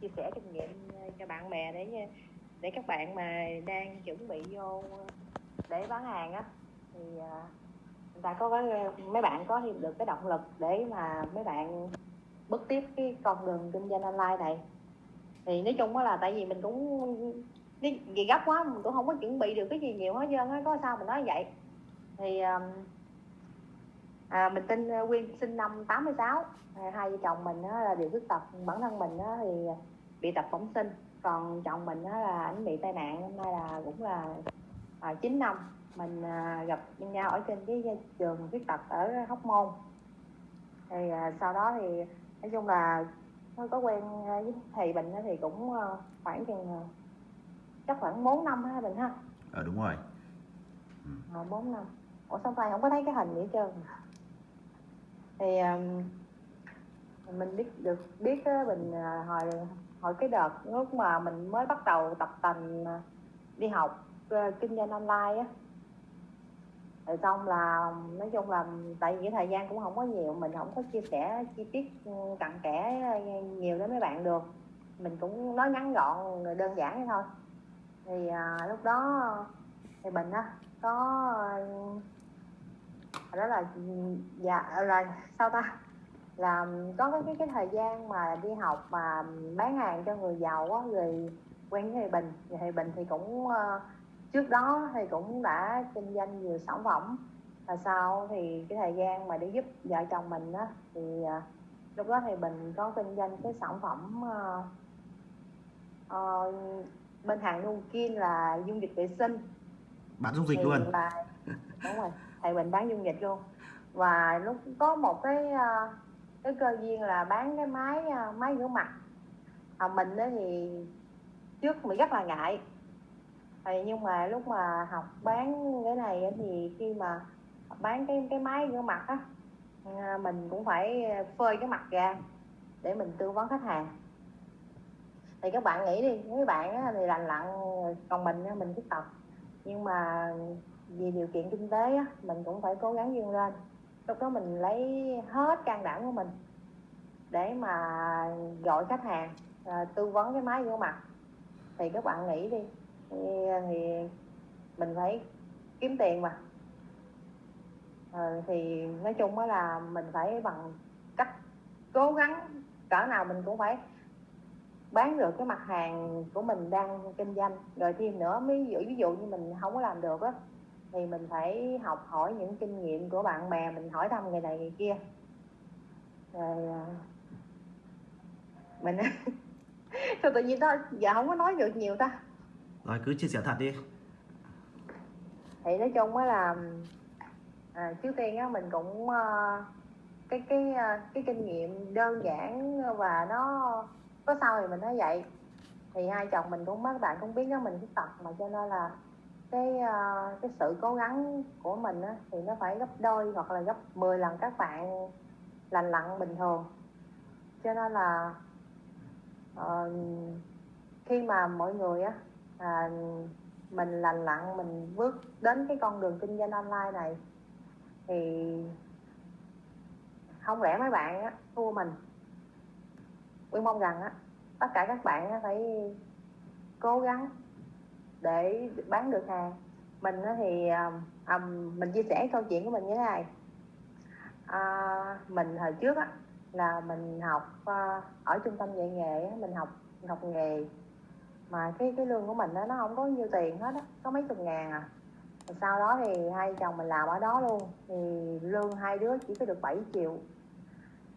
chia sẻ kinh nghiệm ờ, cho bạn bè để ờ, để các bạn mà đang chuẩn bị vô để bán hàng á. Thì ờ, người ta có mấy bạn có thêm được cái động lực để mà mấy bạn bước tiếp cái con đường kinh doanh online này. Thì nói chung là tại vì mình cũng, cái gì gấp quá, mình cũng không có chuẩn bị được cái gì nhiều hết trơn á, có sao mình nói vậy. Thì à, mình tên Quyên sinh năm 86 à, hai vợ chồng mình á, là đều khuyết tật bản thân mình á, thì bị tật bẩm sinh. Còn chồng mình á, là ảnh bị tai nạn hôm nay là cũng là à, 9 năm. Mình à, gặp nhau ở trên cái trường khuyết tật ở Hóc Môn. Thì à, sau đó thì nói chung là nó có quen với thầy bình thì cũng khoảng chừng chắc khoảng 4 năm ha bình ha. Ờ đúng rồi. Ừ. à, 4 năm. Ủa sao tay không có thấy cái hình gì hết trơn thì um, mình biết được biết mình uh, hồi hồi cái đợt lúc mà mình mới bắt đầu tập tành à, đi học uh, kinh doanh online á. Rồi xong là nói chung là tại vì cái thời gian cũng không có nhiều mình không có chia sẻ chi tiết ừ, cặn kẽ nhiều đến mấy bạn được. Mình cũng nói ngắn gọn đơn giản thôi. Thì à, lúc đó thì mình á có đó là dạ là sao ta? Là có cái cái, cái thời gian mà đi học mà bán hàng cho người giàu á rồi quen với thầy bình. Thì thầy bình thì cũng uh, trước đó thì cũng đã kinh doanh nhiều sản phẩm. Và sau thì cái thời gian mà để giúp vợ chồng mình á thì uh, lúc đó thì bình có kinh doanh cái sản phẩm uh, uh, bên hàng Nukin là dung dịch vệ sinh. Bán dung dịch thì luôn. là đúng rồi thầy bình bán dung dịch luôn. Và lúc có một cái ờ, cái cơ duyên là bán cái máy ờ, máy rửa mặt. À, mình đó thì trước mình rất là ngại. Thì nhưng mà lúc mà học bán cái này thì khi mà bán cái cái máy rửa mặt á mình cũng phải phơi cái mặt ra để mình tư vấn khách hàng. Thì các bạn nghĩ đi mấy bạn thì lành lặn còn mình mình khuyết tập. Nhưng mà vì điều kiện kinh tế á, mình cũng phải cố gắng vươn lên. Lúc đó mình lấy hết can đảm của mình để mà gọi khách hàng à, tư vấn cái máy vô mặt. Thì các bạn nghĩ đi thì, à, thì mình phải kiếm tiền mà. À, thì nói chung đó là mình phải bằng cách cố gắng cỡ nào mình cũng phải bán được cái mặt hàng của mình đang kinh doanh. Rồi thêm nữa ví dụ ví dụ như mình không có làm được á thì mình phải học hỏi những kinh nghiệm của bạn bè mình hỏi thăm người này người kia. Rồi à, mình sao tự nhiên đó giờ không có nói được nhiều ta? Rồi cứ chia sẻ thật đi. Thì nói chung á là à, trước tiên á mình cũng uh, cái cái uh, cái kinh nghiệm đơn giản và nó có sao thì mình nói vậy. Thì hai chồng mình cũng mấy bạn cũng biết đó mình khuyết tật mà cho nên là cái uh, cái sự cố gắng của mình á, thì nó phải gấp đôi hoặc là gấp 10 lần các bạn lành lặn bình thường. Cho nên là uh, khi mà mọi người á à, mình lành lặn mình bước đến cái con đường kinh doanh online này thì không lẽ mấy bạn á, thua mình? Quyên mong rằng á tất cả các bạn á, phải cố gắng để bán được hàng. Mình thì à, à, mình chia sẻ câu chuyện của mình như thế này. À, mình hồi trước á là mình học à, ở trung tâm dạy nghề mình học mình học nghề. Mà cái cái lương của mình đó, nó không có nhiêu tiền hết á có mấy chục ngàn à. Rồi sau đó thì hai chồng mình làm ở đó luôn. Thì lương hai đứa chỉ có được 7 triệu.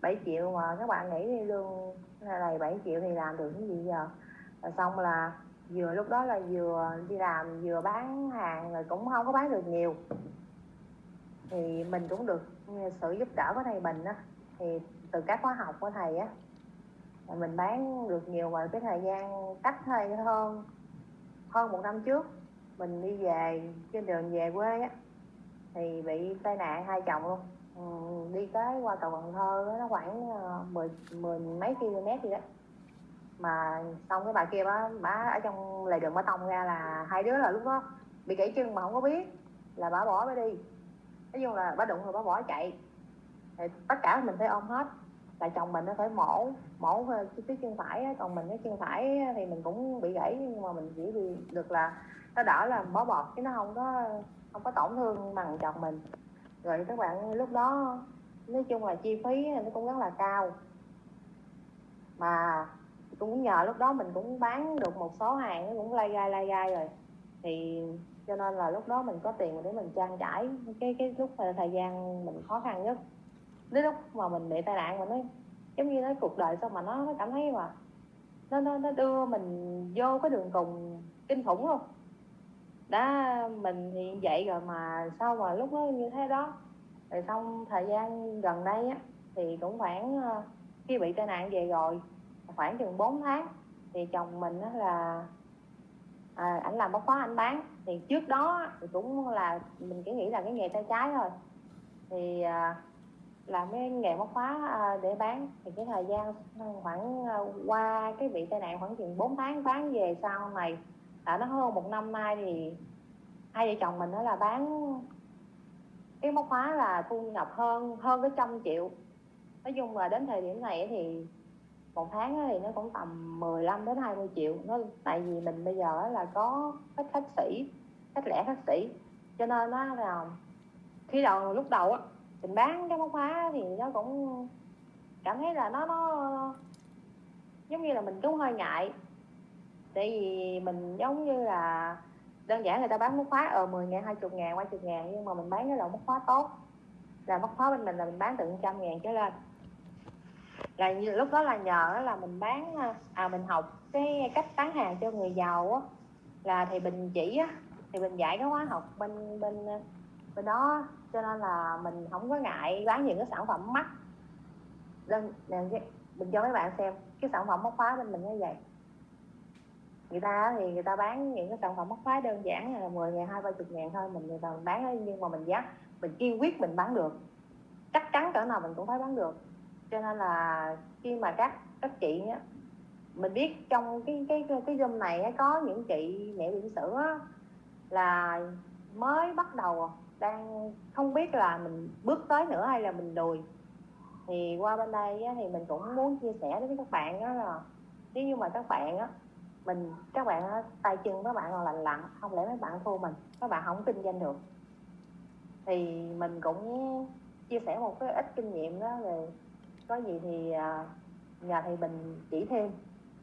7 triệu mà các bạn nghĩ lương này 7 triệu thì làm được cái gì giờ? Rồi xong là vừa lúc đó là vừa đi làm vừa bán hàng rồi cũng không có bán được nhiều. Thì mình cũng được sự giúp đỡ của thầy mình á. Thì từ các khóa học của thầy á mình bán được nhiều và cái thời gian cách thầy hơn hơn một năm trước. Mình đi về trên đường về quê á thì bị tai nạn hai chồng luôn. Ừ, đi tới qua cầu Cần Thơ nó khoảng ờ, mười mười mấy km gì đó mà xong cái bà kia bà, bà ở trong lề đường bà tông ra là hai đứa là lúc đó bị gãy chân mà không có biết là bà bỏ bà đi. Nói chung là bà đụng rồi bà bỏ chạy. Thì tất cả mình phải ôm hết. Là chồng mình nó phải mổ mổ cái phía chân phải á, còn mình cái chân phải thì mình cũng bị gãy nhưng mà mình chỉ bị được là nó đỡ là bó bọt chứ nó không có không có tổn thương bằng chồng mình. Rồi các bạn lúc đó nói chung là chi phí nó cũng rất là cao. Mà cũng nhờ lúc đó mình cũng bán được một số hàng, nó cũng lai gai lai gai rồi. Thì cho nên là lúc đó mình có tiền để mình trang trải cái cái lúc thời gian mình khó khăn nhất. Đến lúc mà mình bị tai nạn mình nói giống như nói cuộc đời sao mà nó nó cảm thấy mà nó nó nó đưa mình vô cái đường cùng kinh khủng luôn. Đã, mình thì vậy rồi mà sao mà lúc đó như thế đó? Rồi xong thời gian gần đây á, thì cũng khoảng ờ, khi bị tai nạn về rồi khoảng chừng 4 tháng thì chồng mình đó là à, ảnh làm bóc khóa anh bán. Thì trước đó thì cũng là mình chỉ nghĩ là cái nghề tay trái thôi. Thì à, làm cái nghề móc khóa à, để bán. Thì cái thời gian khoảng à, qua cái bị tai nạn khoảng chừng 4 tháng bán về sau này đã nó hơn một năm nay thì hai vợ chồng mình đó là bán cái móc khóa là thu nhập hơn hơn cái trăm triệu. Nói chung là đến thời điểm này thì một tháng thì nó cũng tầm 15 đến 20 triệu. Nó, tại vì mình bây giờ là có khách khách sĩ, khách lẻ khách sĩ. Cho nên nó là khi đầu, lúc đầu á, mình bán cái móc khóa thì nó cũng cảm thấy là nó nó giống như là mình cũng hơi ngại. Tại vì mình giống như là đơn giản người ta bán móc khóa ở 10 ngàn 20 ngàn 30 ngàn, nhưng mà mình bán cái loại móc khóa tốt. Là móc khóa bên mình là mình bán từ trăm ngàn trở lên là như, lúc đó là nhờ là mình bán à, à mình học cái cách bán hàng cho người giàu á. Là thì bình chỉ á, thì mình dạy cái khóa học bên bên à, bên đó cho nên là mình không có ngại bán những cái sản phẩm mắc. Đơn mình cho mấy bạn xem, cái sản phẩm móc khóa bên mình như vậy. Người ta thì người ta bán những cái sản phẩm móc khóa đơn giản là 10 ngàn, hai ba chục ngàn thôi, mình người ta bán nhưng mà mình giá mình kiên quyết mình bán được. Chắc chắn cỡ nào mình cũng phải bán được cho nên là khi mà các các chị á mình biết trong cái cái cái zoom này có những chị mẹ bỉm sữa là mới bắt đầu đang không biết là mình bước tới nữa hay là mình lùi. Thì qua bên đây á, thì mình cũng muốn chia sẻ với các bạn đó là nếu như mà các bạn á mình các bạn á, tay chân các bạn còn lành lặn không lẽ mấy bạn thua mình các bạn không kinh doanh được. Thì mình cũng chia sẻ một cái ít kinh nghiệm đó về có gì thì à, nhờ thầy bình chỉ thêm.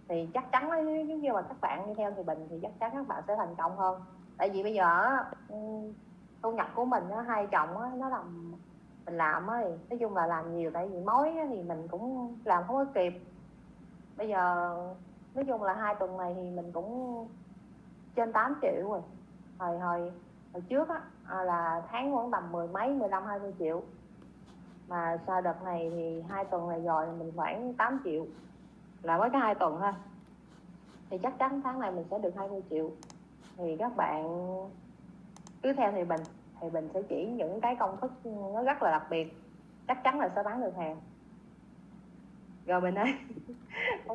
Thì chắc chắn nếu như mà các bạn đi theo thầy bình thì chắc chắn các bạn sẽ thành công hơn. Tại vì bây giờ ừ, thu nhập của mình hai chồng nó làm, mình làm thì nói chung là làm nhiều, tại vì mối thì mình cũng làm không có kịp. Bây giờ, nói chung là hai tuần này thì mình cũng trên 8 triệu rồi. Hồi hồi hồi trước á à, là tháng khoảng tầm mười mấy, mười lăm, hai mươi triệu mà sau đợt này thì hai tuần này rồi mình khoảng 8 triệu. Là mới có hai tuần thôi. Thì chắc chắn tháng này mình sẽ được 20 triệu. Thì các bạn cứ theo thì bình thì bình sẽ chỉ những cái công thức nó rất là đặc biệt. Chắc chắn là sẽ bán được hàng. Rồi mình ơi